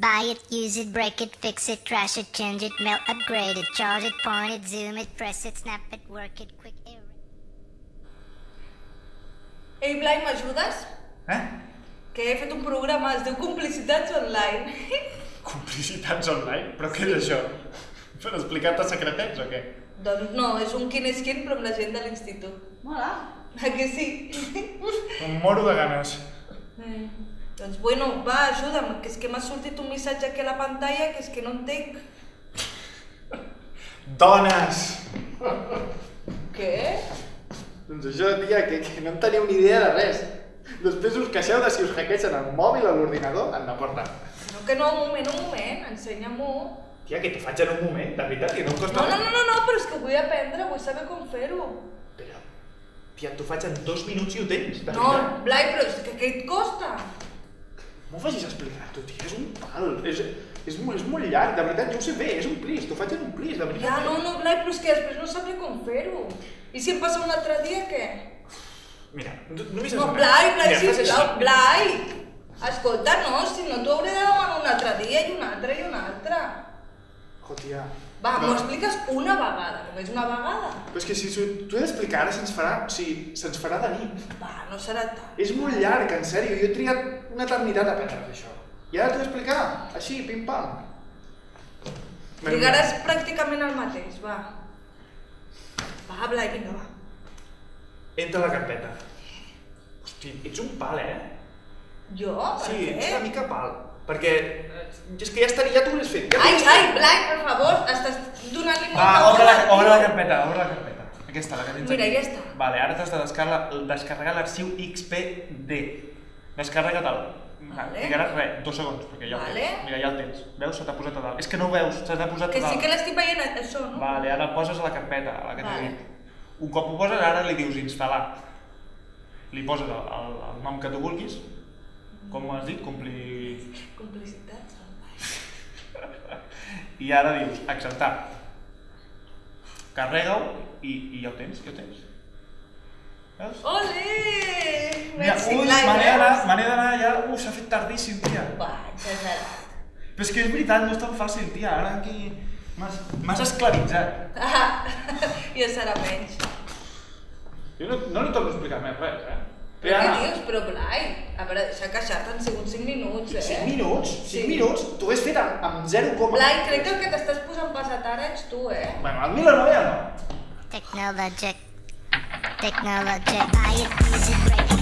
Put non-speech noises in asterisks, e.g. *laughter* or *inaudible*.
Buy it, use it, break it, fix it, trash it, change it, melt, upgrade it, charge it, point it, zoom it, press it, snap it, work it, quick erase. Ei, Blai, m'ajudes? Eh? Que he fet un programa, es diu Complicitats Online. *laughs* Complicitats online? Però què és això? Per explicar-te secretets o què? doncs no, és un quin és quin, però amb la gent de l'institut. Mola. *laughs* A que sí? Em moro de ganes. Eh, doncs bueno, va, ajuda'm, que és que m'ha sortit un missatge aquí a la pantalla que és que no entenc. Dones! Què? Doncs això, tia, que, que no en teniu ni idea de res. Després us queixeu de si us hackegen el mòbil o l'ordinador, en la porta. No, que no, un moment, un moment, ensenya-m'ho. Tia, que t'ho faig en un moment, de veritat, que no em costa No, no, no, no, no, però és que vull aprendre, vull saber com fer-ho. Però, tia, t'ho faig en dos minuts i ho tens, de No, veritat. Blai, però és que què et costa? M'ho facis explicar, tu, tia, és un pal. És, és, molt, és molt llarg, de veritat, jo ho sé bé, és un plis, t'ho faig en un plis, de veritat. Ja, no, no, Blai, però és que després no sabré com fer-ho. I si em passa un altre dia, què? Mira, no- només No, Blai, Blai, sisplau. Blai! Escolta, no, si no t'ho hauré de demanar un altre dia i un altre i un altre. Jo, tia. Va, m'ho expliques una vegada, només una vegada. Però és que si t'ho he d'explicar ara se'ns farà, o sigui, se'ns farà de nit. Va, no serà tant. És molt llarg, en sèrio, jo he trigat una eternitat a aprendre això. I ara t'ho he d'explicar, així, pim-pam. Trigaràs pràcticament el mateix, va. Va, Blai, vinga, va. Entra a la carpeta. Hosti, ets un pal, eh? Jo? Per Sí, què? ets una mica pal. Perquè eh, és que ja estaria, ja t'ho hauries fet. Ja Ai, ai. Blai, per favor, estàs donant-li molta Va, obre la, obre la carpeta, obre la carpeta. Aquesta, la que tens Mira, aquí. ja està. Vale, ara t'has de descarregar, descarregar l'arxiu XPD. Descarrega-te'l. Vale. Trigaràs res, dos segons, perquè ja el Vale. tens. Mira, ja el tens. Veus? Se t'ha posat a dalt. És que no ho veus, se t'ha posat a Que dalt. sí que l'estic veient, això, no? Vale, ara el poses a la carpeta, a la que t'he Vale. dit. Un cop ho poses, ara li dius instal·lar. Li poses el, el, el nom que tu vulguis. Com has dit? Complir... Complicitats. I ara dius acceptar. Carrega-ho i, i ja ho tens, ja ho tens. Veus? Ole! Mira, Merci, ui, me n'he d'anar, ja, ui, s'ha fet tardíssim, tia. Va, exagerat. Però és que és veritat, no és tan fàcil, tia, ara aquí m'has m'has esclavitzat. *laughs* Ah, ja serà menys. Jo no, no li torno a explicar més res, eh? Però què dius? Però Blai, a veure, deixa queixar-te, han sigut 5 minuts, eh? 5 minuts? 5 Sí. minuts? T'ho has fet amb, amb 0, Blai, crec que el que t'estàs posant pesat ara ets tu, eh? Bueno, el 1009 no. Technologic. Technologic. Buy it, use it, break it, fix it,